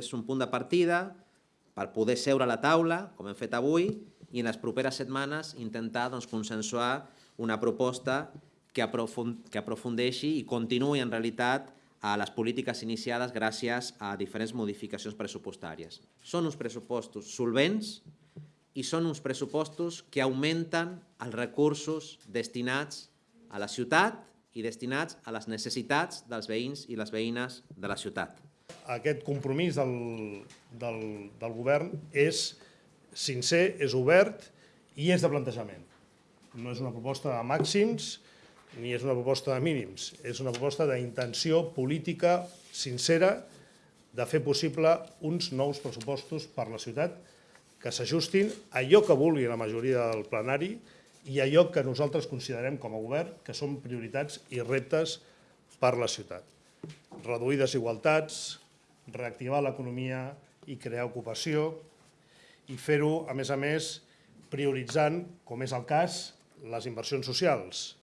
és un punt de partida per poder seure a la taula, com hem fet avui, i en les properes setmanes intentar doncs, consensuar una proposta que, aprofund que aprofundeixi i continuï en realitat a les polítiques iniciades gràcies a diferents modificacions pressupostàries. Són uns pressupostos solvents i són uns pressupostos que augmenten els recursos destinats a la ciutat i destinats a les necessitats dels veïns i les veïnes de la ciutat. Aquest compromís del, del, del govern és sincer, és obert i és de plantejament. No és una proposta de màxims ni és una proposta de mínims, és una proposta d'intenció política sincera de fer possible uns nous pressupostos per la ciutat que s'ajustin a allò que vulgui la majoria del plenari i allò que nosaltres considerem com a govern que són prioritats i reptes per la ciutat. Reduir desigualtats, reactivar l'economia i crear ocupació i fer-ho, a més a més, prioritzant, com és el cas, les inversions socials,